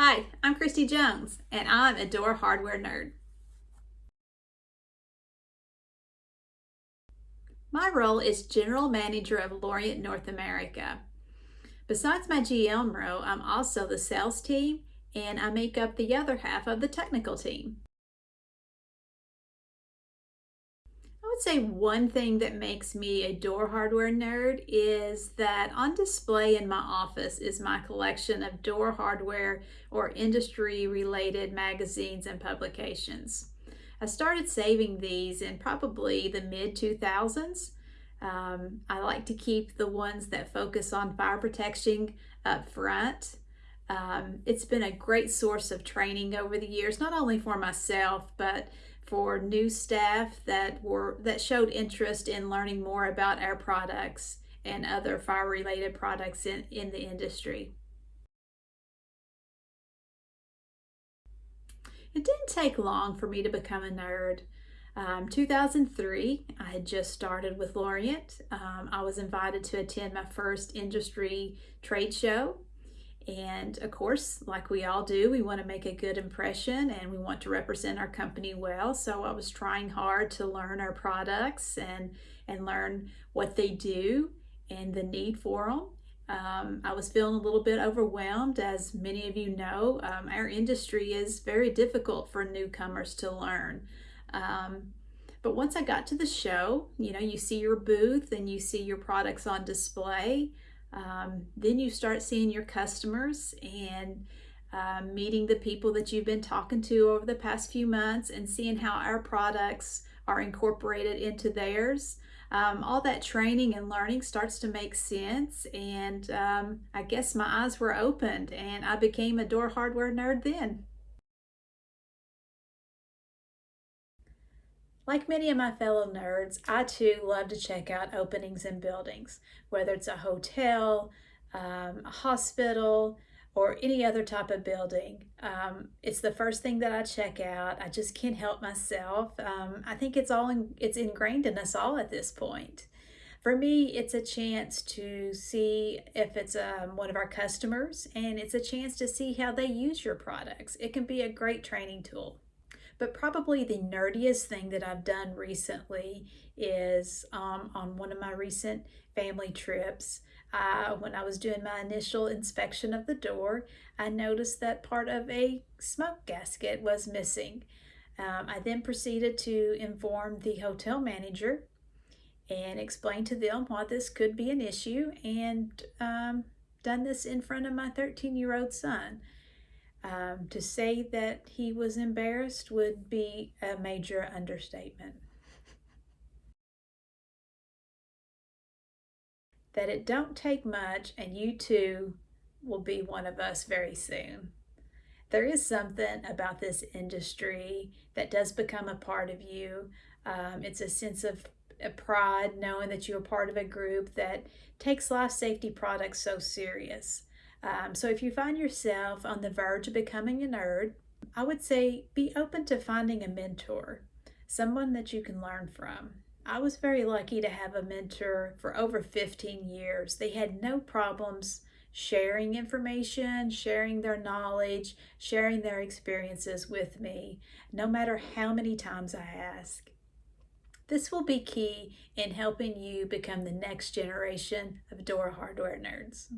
Hi, I'm Christy Jones, and I'm a door hardware nerd. My role is General Manager of Lorient North America. Besides my GM role, I'm also the sales team, and I make up the other half of the technical team. Would say one thing that makes me a door hardware nerd is that on display in my office is my collection of door hardware or industry related magazines and publications. I started saving these in probably the mid 2000s. Um, I like to keep the ones that focus on fire protection up front. Um, it's been a great source of training over the years, not only for myself, but for new staff that were that showed interest in learning more about our products and other fire related products in, in the industry. It didn't take long for me to become a nerd. Um, 2003, I had just started with Lorient. Um, I was invited to attend my first industry trade show and of course, like we all do, we want to make a good impression and we want to represent our company well. So I was trying hard to learn our products and, and learn what they do and the need for them. Um, I was feeling a little bit overwhelmed. As many of you know, um, our industry is very difficult for newcomers to learn. Um, but once I got to the show, you know, you see your booth and you see your products on display. Um, then you start seeing your customers and um, meeting the people that you've been talking to over the past few months and seeing how our products are incorporated into theirs. Um, all that training and learning starts to make sense and um, I guess my eyes were opened and I became a door hardware nerd then. Like many of my fellow nerds, I too love to check out openings in buildings, whether it's a hotel, um, a hospital, or any other type of building. Um, it's the first thing that I check out. I just can't help myself. Um, I think it's all in, it's ingrained in us all at this point. For me, it's a chance to see if it's um, one of our customers, and it's a chance to see how they use your products. It can be a great training tool. But probably the nerdiest thing that I've done recently is um, on one of my recent family trips. Uh, when I was doing my initial inspection of the door, I noticed that part of a smoke gasket was missing. Um, I then proceeded to inform the hotel manager and explain to them why this could be an issue and um, done this in front of my 13 year old son. Um, to say that he was embarrassed would be a major understatement. that it don't take much and you too will be one of us very soon. There is something about this industry that does become a part of you. Um, it's a sense of pride knowing that you're part of a group that takes life safety products so serious. Um, so if you find yourself on the verge of becoming a nerd, I would say be open to finding a mentor, someone that you can learn from. I was very lucky to have a mentor for over 15 years. They had no problems sharing information, sharing their knowledge, sharing their experiences with me, no matter how many times I ask. This will be key in helping you become the next generation of door hardware nerds.